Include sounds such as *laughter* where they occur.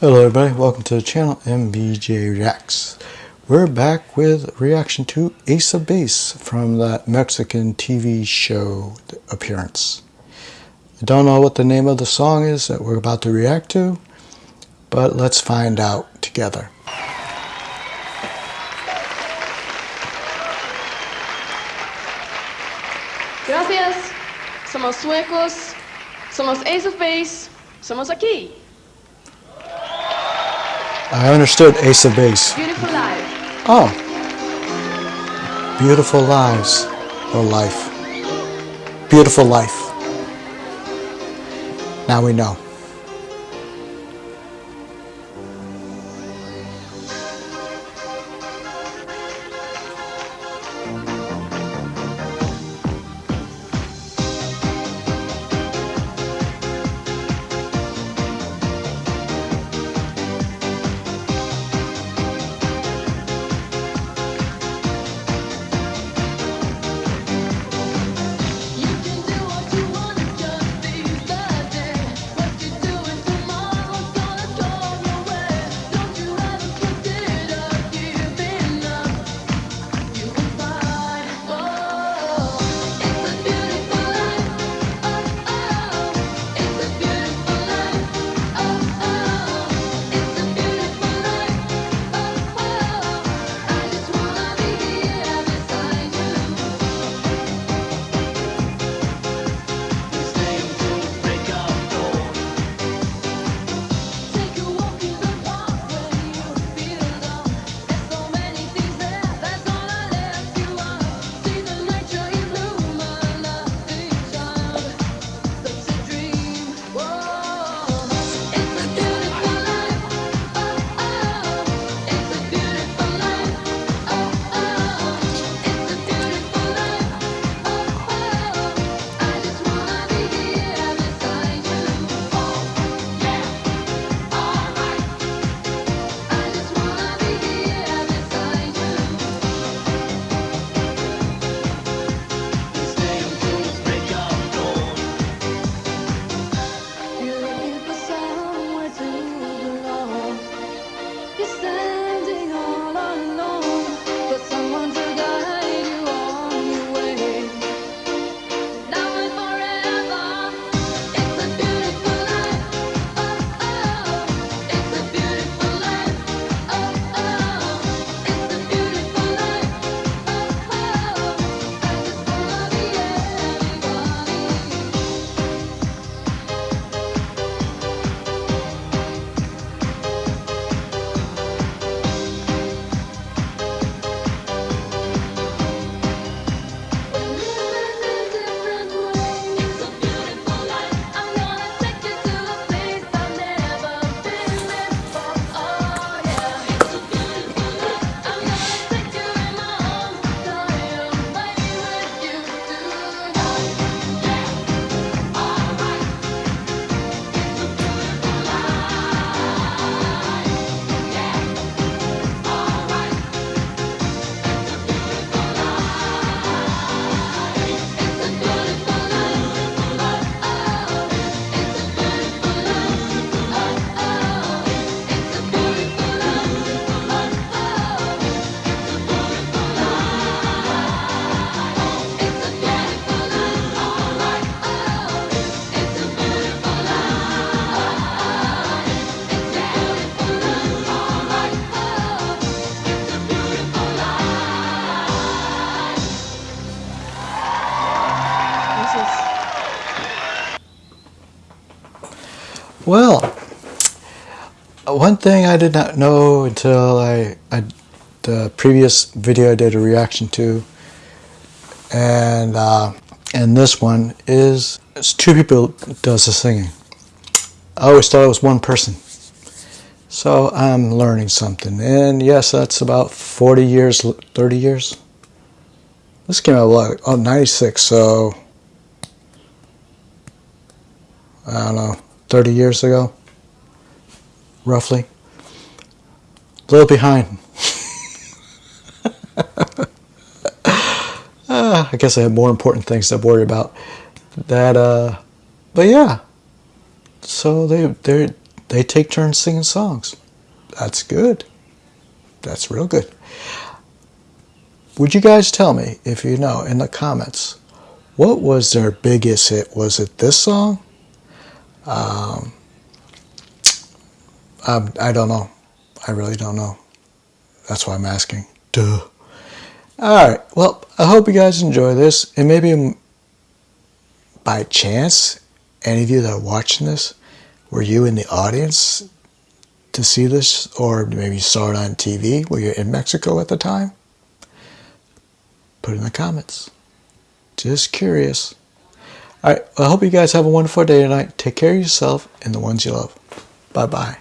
Hello everybody, welcome to the channel MBJ Reacts. We're back with reaction to Ace of Base from that Mexican TV show appearance. I don't know what the name of the song is that we're about to react to, but let's find out together. Gracias. Somos suecos. Somos Ace of Base. Somos aquí. I understood Ace of Base. Beautiful life. Oh. Beautiful lives. Or life. Beautiful life. Now we know. Well, one thing I did not know until I, I the previous video I did a reaction to, and uh, and this one is it's two people does the singing. I always thought it was one person, so I'm learning something. And yes, that's about 40 years, 30 years. This came out like Oh, 96, so I don't know, 30 years ago, roughly. A little behind. *laughs* Ah, I guess I have more important things to worry about. That, uh, but yeah. So they they they take turns singing songs. That's good. That's real good. Would you guys tell me, if you know, in the comments, what was their biggest hit? Was it this song? Um, um, I don't know. I really don't know. That's why I'm asking. Duh. All right. Well, I hope you guys enjoy this, and maybe by chance, any of you that are watching this, were you in the audience to see this, or maybe you saw it on TV? Were you in Mexico at the time? Put in the comments. Just curious. All right. I hope you guys have a wonderful day tonight. Take care of yourself and the ones you love. Bye bye.